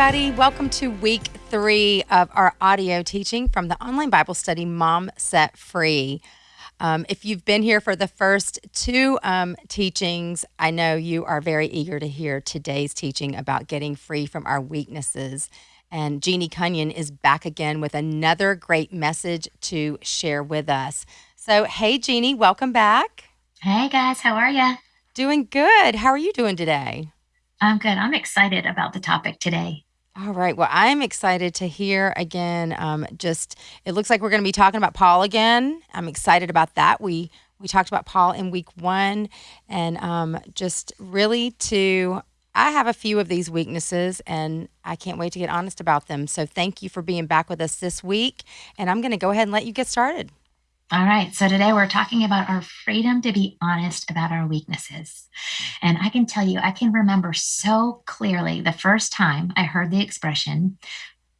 everybody. Welcome to week three of our audio teaching from the online Bible study Mom Set Free. Um, if you've been here for the first two um, teachings, I know you are very eager to hear today's teaching about getting free from our weaknesses. And Jeannie Cunnion is back again with another great message to share with us. So, hey, Jeannie, welcome back. Hey, guys, how are you? Doing good. How are you doing today? I'm good. I'm excited about the topic today. All right. Well, I'm excited to hear again. Um, just it looks like we're going to be talking about Paul again. I'm excited about that. We we talked about Paul in week one, and um, just really to I have a few of these weaknesses, and I can't wait to get honest about them. So thank you for being back with us this week, and I'm going to go ahead and let you get started. All right. So today we're talking about our freedom to be honest about our weaknesses. And I can tell you, I can remember so clearly the first time I heard the expression,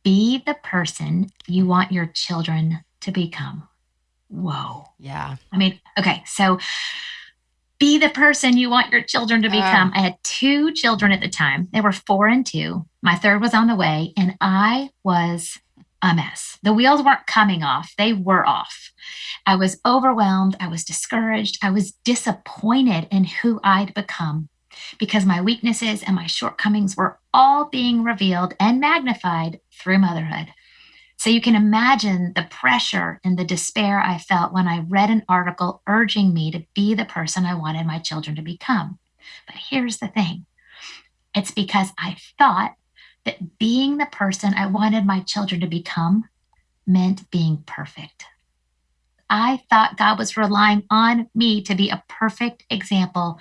be the person you want your children to become. Whoa. Yeah. I mean, okay. So be the person you want your children to become. Uh, I had two children at the time. They were four and two. My third was on the way, and I was a mess. The wheels weren't coming off, they were off. I was overwhelmed. I was discouraged. I was disappointed in who I'd become because my weaknesses and my shortcomings were all being revealed and magnified through motherhood. So you can imagine the pressure and the despair I felt when I read an article urging me to be the person I wanted my children to become. But here's the thing it's because I thought that being the person I wanted my children to become meant being perfect. I thought God was relying on me to be a perfect example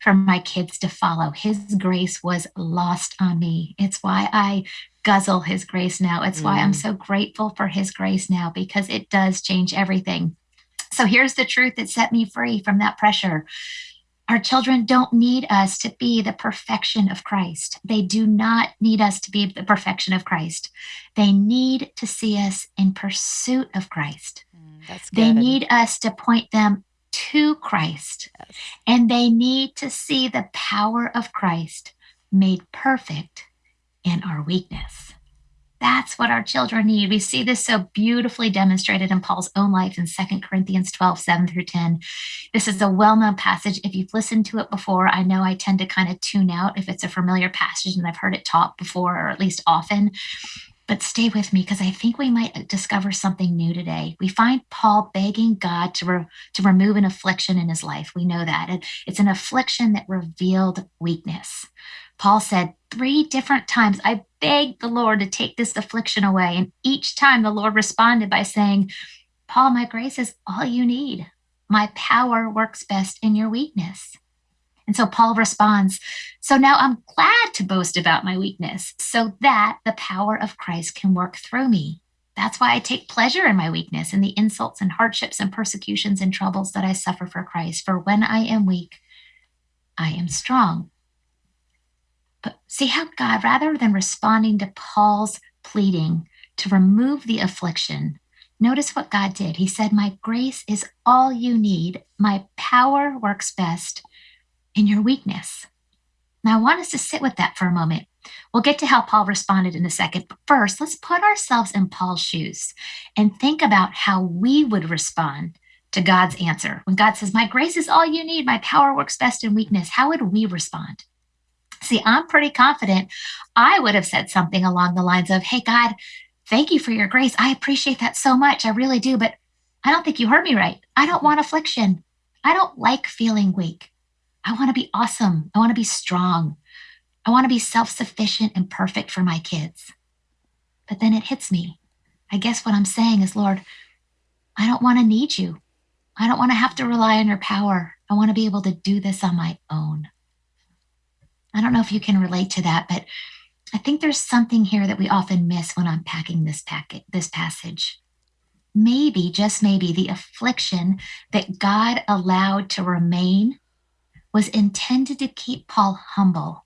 for my kids to follow. His grace was lost on me. It's why I guzzle his grace now. It's mm. why I'm mm. so grateful for his grace now because it does change everything. So here's the truth that set me free from that pressure. Our children don't need us to be the perfection of Christ. They do not need us to be the perfection of Christ. They need to see us in pursuit of Christ. Mm, that's good. They need us to point them to Christ. Yes. And they need to see the power of Christ made perfect in our weakness. What our children need. We see this so beautifully demonstrated in Paul's own life in 2 Corinthians 12, 7 through 10. This is a well known passage. If you've listened to it before, I know I tend to kind of tune out if it's a familiar passage and I've heard it taught before, or at least often. But stay with me because I think we might discover something new today. We find Paul begging God to, re- to remove an affliction in his life. We know that. And it's an affliction that revealed weakness. Paul said three different times, I begged the Lord to take this affliction away. And each time the Lord responded by saying, Paul, my grace is all you need. My power works best in your weakness. And so Paul responds, So now I'm glad to boast about my weakness so that the power of Christ can work through me. That's why I take pleasure in my weakness and the insults and hardships and persecutions and troubles that I suffer for Christ. For when I am weak, I am strong. But see how God, rather than responding to Paul's pleading to remove the affliction, notice what God did. He said, My grace is all you need. My power works best in your weakness. Now, I want us to sit with that for a moment. We'll get to how Paul responded in a second. But first, let's put ourselves in Paul's shoes and think about how we would respond to God's answer. When God says, My grace is all you need, my power works best in weakness, how would we respond? See, I'm pretty confident I would have said something along the lines of, Hey, God, thank you for your grace. I appreciate that so much. I really do. But I don't think you heard me right. I don't want affliction. I don't like feeling weak. I want to be awesome. I want to be strong. I want to be self sufficient and perfect for my kids. But then it hits me. I guess what I'm saying is, Lord, I don't want to need you. I don't want to have to rely on your power. I want to be able to do this on my own. I don't know if you can relate to that, but I think there's something here that we often miss when unpacking this packet, this passage. Maybe, just maybe, the affliction that God allowed to remain was intended to keep Paul humble.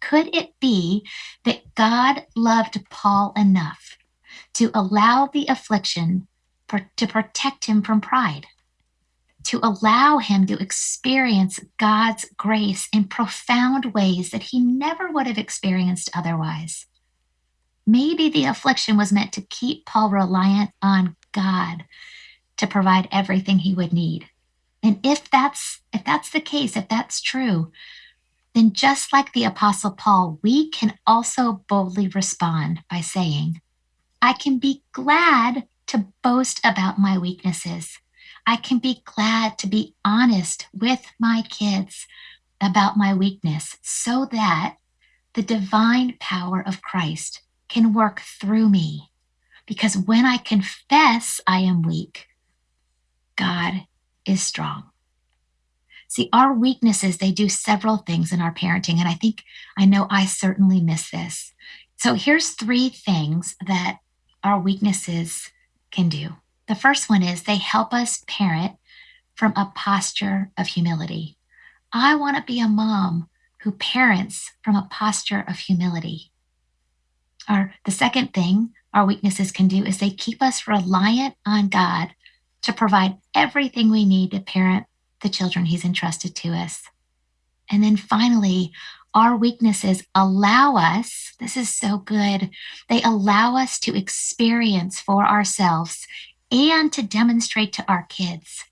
Could it be that God loved Paul enough to allow the affliction to protect him from pride, to allow him to experience God's grace in profound ways that he never would have experienced otherwise? Maybe the affliction was meant to keep Paul reliant on God to provide everything he would need. And if that's if that's the case, if that's true, then just like the apostle Paul, we can also boldly respond by saying, I can be glad to boast about my weaknesses. I can be glad to be honest with my kids about my weakness so that the divine power of Christ can work through me. Because when I confess I am weak, God is strong. See, our weaknesses, they do several things in our parenting. And I think, I know I certainly miss this. So here's three things that our weaknesses can do. The first one is they help us parent from a posture of humility. I want to be a mom who parents from a posture of humility. Or the second thing our weaknesses can do is they keep us reliant on God to provide everything we need to parent the children He's entrusted to us. And then finally, our weaknesses allow us, this is so good, they allow us to experience for ourselves and to demonstrate to our kids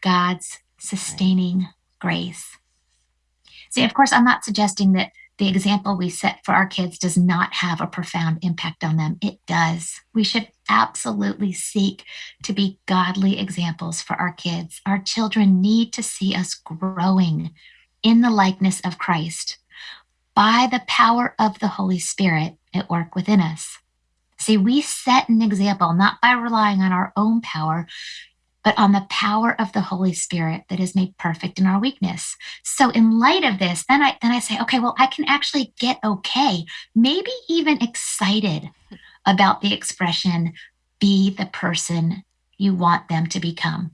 God's sustaining grace. See, of course, I'm not suggesting that the example we set for our kids does not have a profound impact on them. It does. We should absolutely seek to be godly examples for our kids. Our children need to see us growing in the likeness of Christ by the power of the Holy Spirit at work within us. See, we set an example not by relying on our own power, but on the power of the Holy Spirit that is made perfect in our weakness. So in light of this, then I then I say, okay, well, I can actually get okay, maybe even excited about the expression be the person you want them to become.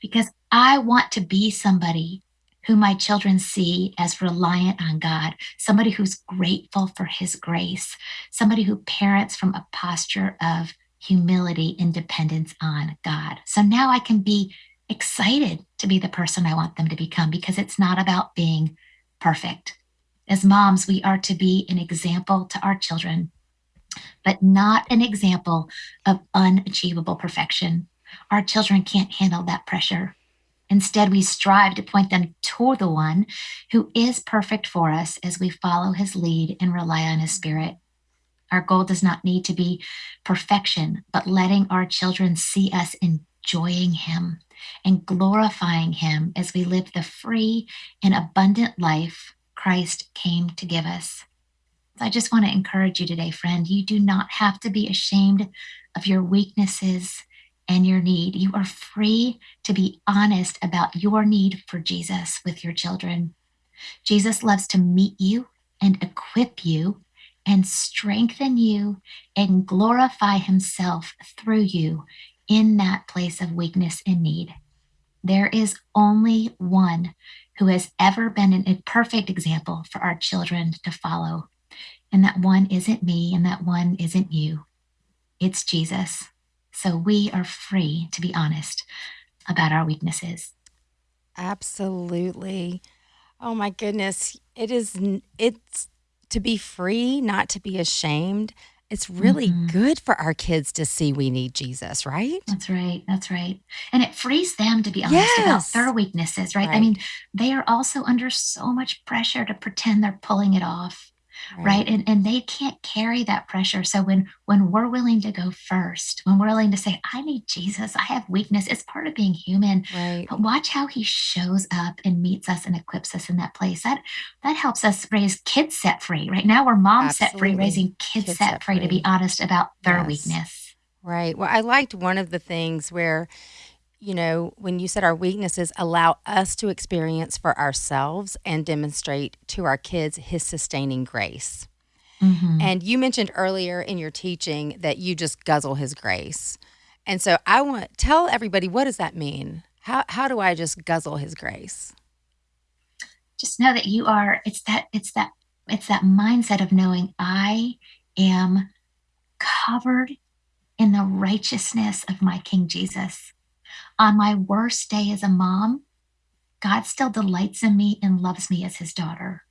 Because I want to be somebody who my children see as reliant on God, somebody who's grateful for his grace, somebody who parents from a posture of humility and dependence on God. So now I can be excited to be the person I want them to become because it's not about being perfect. As moms, we are to be an example to our children, but not an example of unachievable perfection. Our children can't handle that pressure. Instead, we strive to point them toward the one who is perfect for us as we follow his lead and rely on his spirit. Our goal does not need to be perfection, but letting our children see us enjoying Him and glorifying Him as we live the free and abundant life Christ came to give us. I just want to encourage you today, friend. You do not have to be ashamed of your weaknesses and your need. You are free to be honest about your need for Jesus with your children. Jesus loves to meet you and equip you and strengthen you and glorify himself through you in that place of weakness and need. There is only one who has ever been an, a perfect example for our children to follow. And that one isn't me, and that one isn't you. It's Jesus. So we are free to be honest about our weaknesses. Absolutely. Oh my goodness. It is, it's to be free, not to be ashamed. It's really mm-hmm. good for our kids to see we need Jesus, right? That's right. That's right. And it frees them to be honest yes. about their weaknesses, right? right? I mean, they are also under so much pressure to pretend they're pulling it off right. right, and and they can't carry that pressure. So when when we're willing to go first when we're willing to say i need jesus. I have weakness. It's part of being human. Right. but watch how he shows up and meets us and equips us in that place. That that helps us raise kids set free right? Now we're moms Absolutely. set free raising kids, kids set, set free, free, to be honest about their yes. weakness. Right. Well i liked one of the things where you know, when you said our weaknesses allow us to experience for ourselves and demonstrate to our kids his sustaining grace. Mm-hmm. And you mentioned earlier in your teaching that you just guzzle his grace. And so I want tell everybody what does that mean? How how do I just guzzle his grace? Just know that you are it's that it's that it's that mindset of knowing I am covered in the righteousness of my King Jesus. On my worst day as a mom, God still delights in me and loves me as his daughter.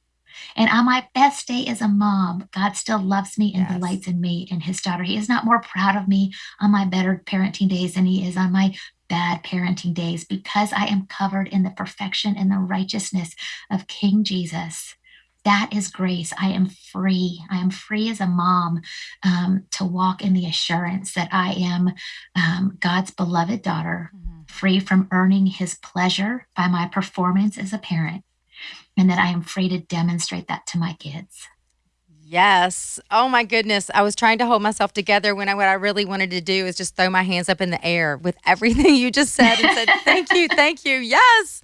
And on my best day as a mom, God still loves me and Yes. delights in me and his daughter. He is not more proud of me on my better parenting days than he is on my bad parenting days because I am covered in the perfection and the righteousness of King Jesus. That is grace. I am free. I am free as a mom um, to walk in the assurance that I am um, God's beloved daughter, Mhm. Free from earning his pleasure by my performance as a parent, and that I am free to demonstrate that to my kids. Yes. Oh my goodness. I was trying to hold myself together when I what I really wanted to do is just throw my hands up in the air with everything you just said and said, Thank you, thank you. Yes.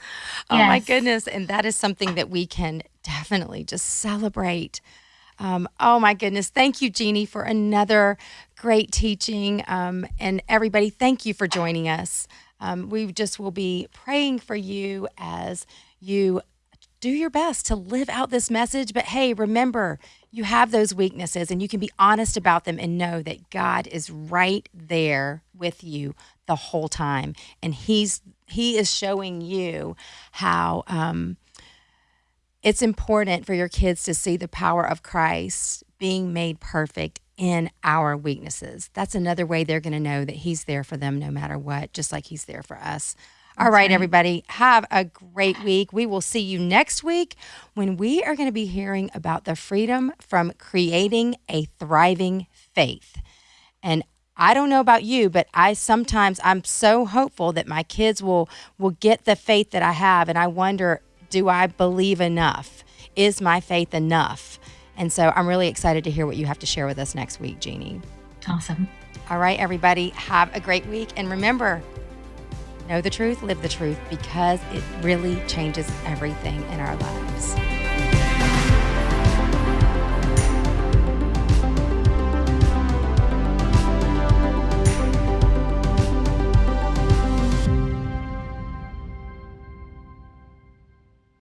Oh my goodness. And that is something that we can definitely just celebrate. Um, oh my goodness. Thank you, Jeannie, for another great teaching. Um, and everybody, thank you for joining us. Um, we just will be praying for you as you do your best to live out this message. But hey, remember, you have those weaknesses and you can be honest about them and know that God is right there with you the whole time. And He's He is showing you how um, it's important for your kids to see the power of Christ being made perfect in our weaknesses. That's another way they're going to know that He's there for them no matter what, just like He's there for us. All right, right, everybody, have a great week. We will see you next week when we are going to be hearing about the freedom from creating a thriving faith. And I don't know about you, but I sometimes I'm so hopeful that my kids will will get the faith that I have and I wonder do I believe enough? Is my faith enough? And so I'm really excited to hear what you have to share with us next week, Jeannie. Awesome. All right, everybody, have a great week and remember know the truth, live the truth because it really changes everything in our lives.